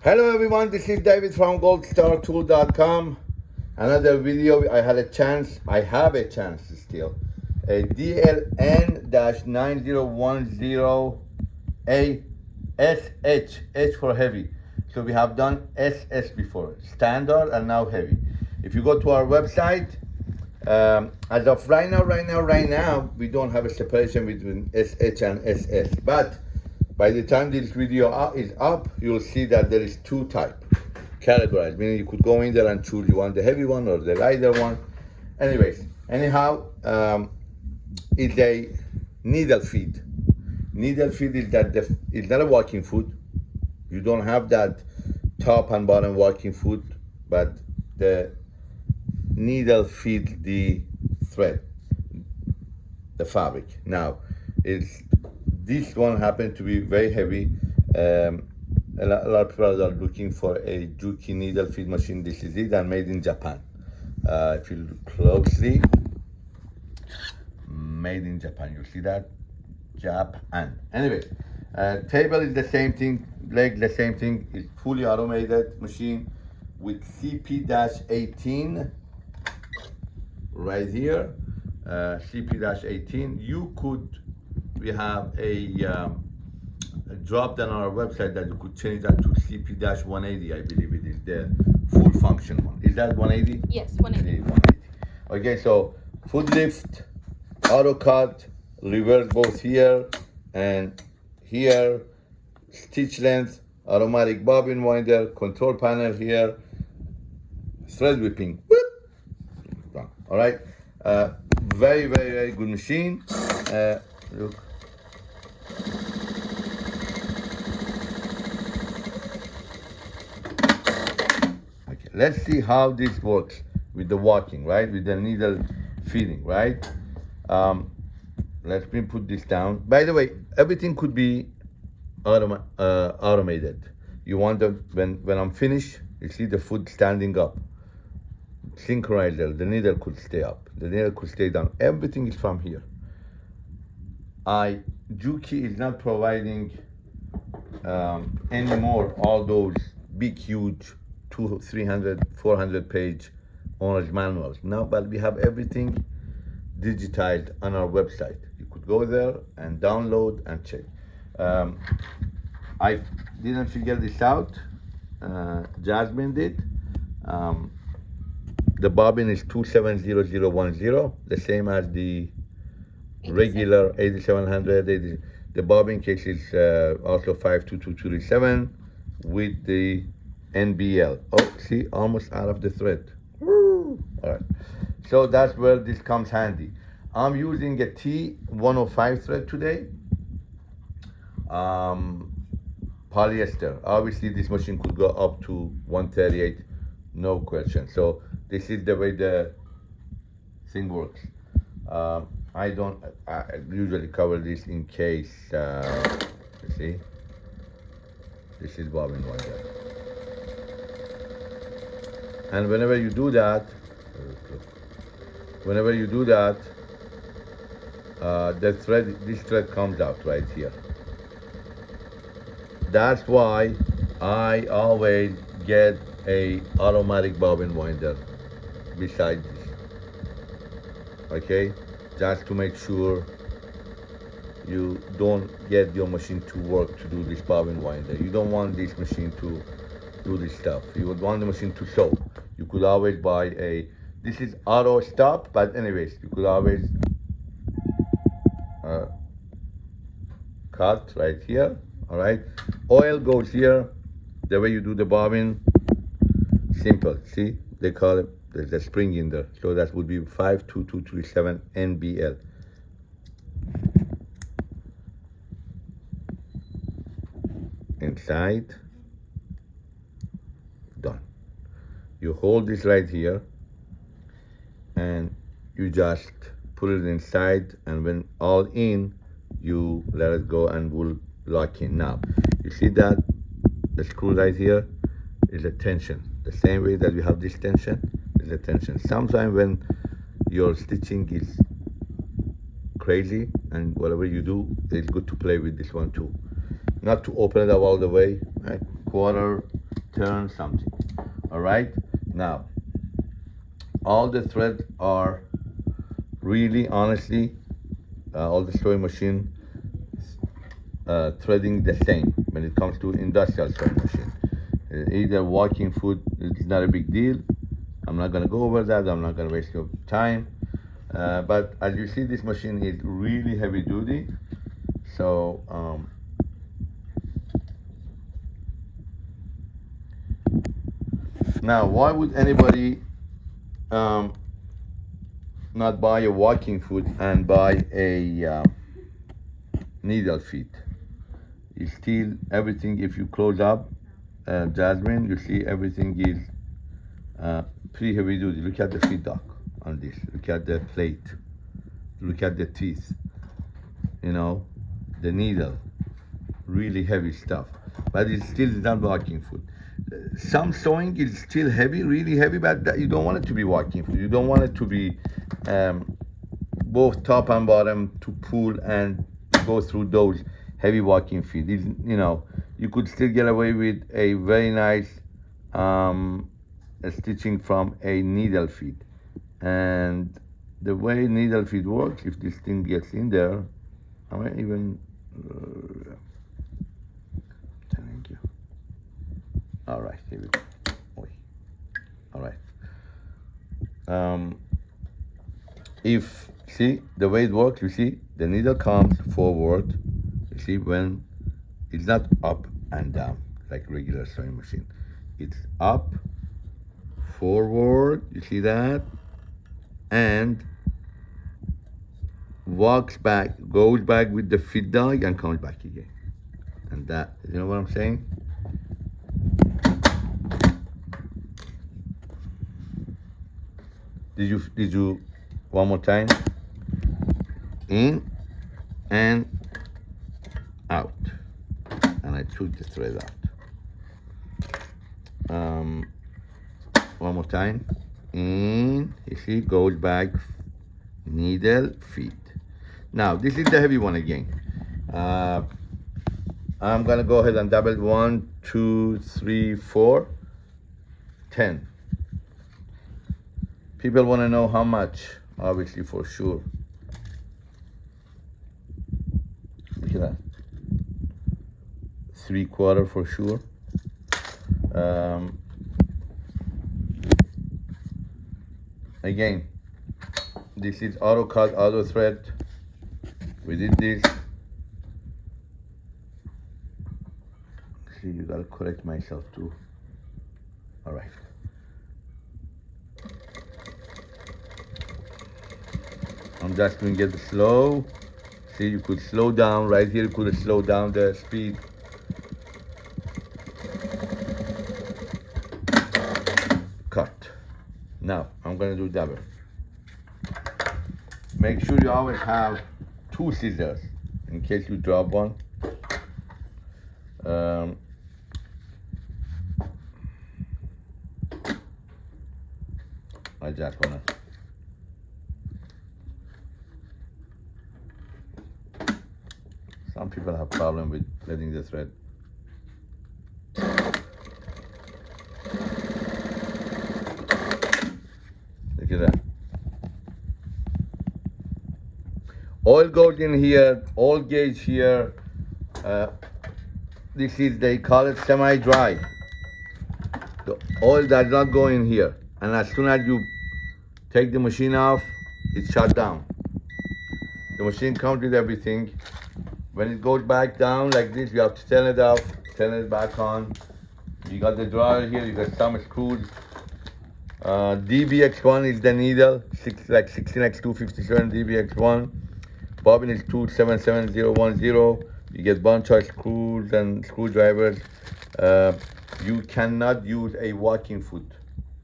Hello everyone, this is David from goldstartool.com. Another video, I had a chance, I have a chance still. A DLN-9010A SH, H for heavy. So we have done SS before, standard and now heavy. If you go to our website, um, as of right now, right now, right now, we don't have a separation between SH and SS. But by the time this video is up, you'll see that there is two type categorized, meaning you could go in there and choose you want the heavy one or the lighter one. Anyways, anyhow, um, it's a needle feed. Needle feed is that the, it's not a walking foot. You don't have that top and bottom walking foot, but the needle feed the thread, the fabric. Now, it's this one happened to be very heavy. Um, a, lot, of people are looking for a Juki needle feed machine. This is it and made in Japan. Uh, if you look closely, made in Japan. You see that? Japan. Anyway, uh, table is the same thing, leg the same thing. It's fully automated machine with CP-18 right here. Uh, CP-18. You could we have a, um, a drop down on our website that you could change that to CP-180, I believe it is the full function one. Is that 180? Yes, 180. 180. Okay, so foot lift, auto cut, reverse both here and here, stitch length, automatic bobbin winder, control panel here, thread whipping. All right, uh, very, very, very good machine. Uh, look, Okay, let's see how this works with the walking, right? With the needle feeding, right? Um, let me put this down. By the way, everything could be uh, automated. You want the, when, when I'm finished, you see the foot standing up. Synchronizer, the needle could stay up. The needle could stay down. Everything is from here. I, Juki is not providing um, anymore all those big, huge two, 300, 400 page owner's manuals. No, but we have everything digitized on our website. You could go there and download and check. Um, I didn't figure this out. Uh, Jasmine did. Um, the bobbin is 270010, the same as the regular 8700. 80, the bobbin case is uh, also 52237 with the NBL. Oh, see, almost out of the thread. Woo. All right. So that's where this comes handy. I'm using a T105 thread today. Um, polyester. Obviously, this machine could go up to 138, no question. So this is the way the thing works. Um, I don't I usually cover this in case, uh, you see, this is bobbin one there. And whenever you do that, whenever you do that, uh, the thread, this thread comes out right here. That's why I always get a automatic bobbin winder beside this. Okay, just to make sure you don't get your machine to work to do this bobbin winder. You don't want this machine to do this stuff. You would want the machine to show. You could always buy a, this is auto stop, but anyways, you could always uh, cut right here, all right? Oil goes here, the way you do the bobbin, simple, see? They call it, there's a spring in there. So that would be 52237 NBL. Inside, done. You hold this right here and you just put it inside and when all in, you let it go and will lock in. Now, you see that the screw right here is a tension. The same way that we have this tension is a tension. Sometimes when your stitching is crazy and whatever you do, it's good to play with this one too. Not to open it up all the way, right? quarter, turn something. All right, now all the threads are really honestly uh, all the sewing machine uh, threading the same when it comes to industrial sewing machine. Uh, either walking foot is not a big deal. I'm not gonna go over that. I'm not gonna waste your time. Uh, but as you see, this machine is really heavy duty. So um, now, why would anybody um, not buy a walking foot and buy a uh, needle feed? You still everything. If you close up, uh, Jasmine, you see everything is uh, pretty heavy duty. Look at the feed dog on this. Look at the plate. Look at the teeth. You know, the needle. Really heavy stuff. But it's still not walking foot. Some sewing is still heavy, really heavy, but you don't want it to be walking foot. You don't want it to be um, both top and bottom to pull and go through those heavy walking feet. It's, you know, you could still get away with a very nice um, stitching from a needle feed And the way needle feed works, if this thing gets in there, I might even. Uh, thank you. All right, here we go. All right. Um, if see the way it works, you see the needle comes forward. You see when it's not up and down like regular sewing machine. It's up, forward. You see that, and walks back, goes back with the feed dog, and comes back again. And that, you know what I'm saying? Did you did you one more time? In and out. And I took the thread out. Um, one more time. In, you see, goes back, needle, feet. Now, this is the heavy one again. Uh, I'm gonna go ahead and double one, two, three, four, ten. People wanna know how much, obviously for sure. Look at that. Three quarter for sure. Um, again, this is auto cut, auto thread. We did this. See, you gotta correct myself too. All right. I'm just doing it slow. See, you could slow down right here. You could slow down the speed. Cut. Now I'm gonna do double. Make sure you always have two scissors in case you drop one. Um, I just wanna. Some people have problem with letting the thread. Look at that. Oil goes in here, oil gauge here. Uh, this is, they call it semi-dry. The oil does not go in here. And as soon as you take the machine off, it's shut down. The machine comes with everything. When it goes back down like this, you have to turn it off, turn it back on. You got the dryer here, you got some screws. Uh, DBX1 is the needle, six, like 16x257 DBX1. Bobbin is 277010. You get bunch of screws and screwdrivers. Uh, you cannot use a walking foot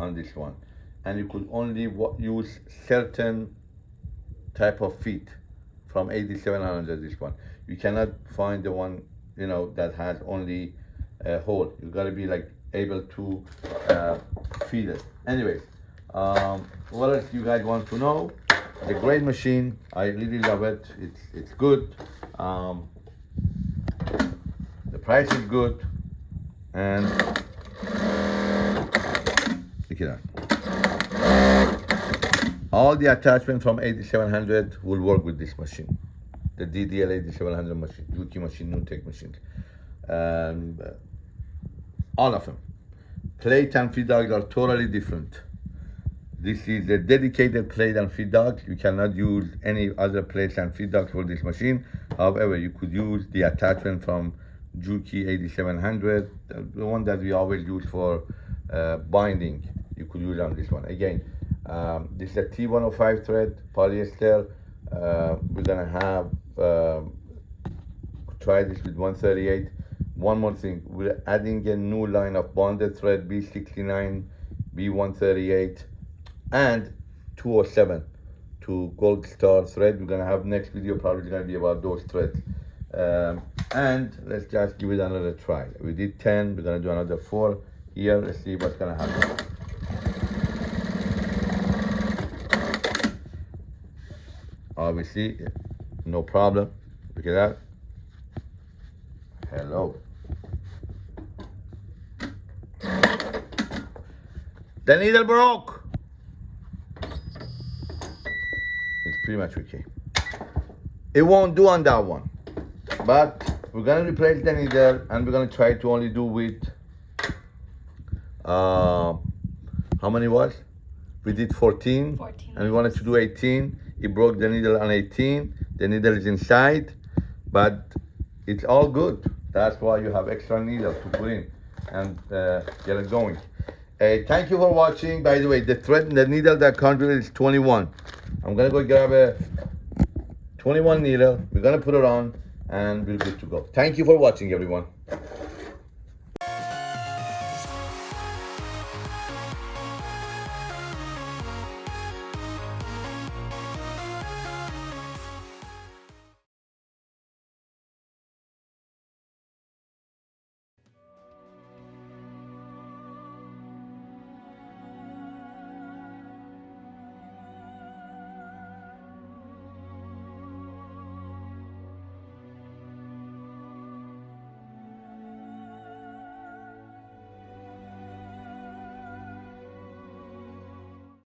on this one. And you could only use certain type of feet from 8700 this one. You cannot find the one, you know, that has only a hole. You gotta be like able to uh, feed it. Anyways, um, what else you guys want to know? It's a great machine. I really love it. It's it's good. Um, the price is good, and Check it out. All the attachments from 8700 will work with this machine. The DDL 8700 machine, Juki machine, machine. Uh, all of them. Plate and feed dogs are totally different. This is a dedicated plate and feed dog. You cannot use any other plate and feed dog for this machine. However, you could use the attachment from Juki 8700, the- one that we always use for uh, binding. You could use on this one. Again, um, this is a T105 thread, polyester. Uh, we're gonna have, um, try this with 138. One more thing, we're adding a new line of bonded thread B69, B138, and 207 to Gold Star thread. We're gonna have next video probably gonna be about those threads. Um, and let's just give it another try. We did 10, we're gonna do another four here. Let's see what's gonna happen. Obviously, no problem. Look at that. Hello. The needle broke. Pretty much okay. It won't do on that one. But we're gonna replace the needle and we're gonna try to only do with uh, how many was? We did 14, 14, and we wanted to do 18. It broke the needle on 18. The needle is inside, but it's all good. That's why you have extra needle to put in and uh, get it going. Uh, thank you for watching. By the way, the thread, the needle that it is 21. I'm gonna go grab a 21 needle. We're gonna put it on and we're good to go. Thank you for watching, everyone.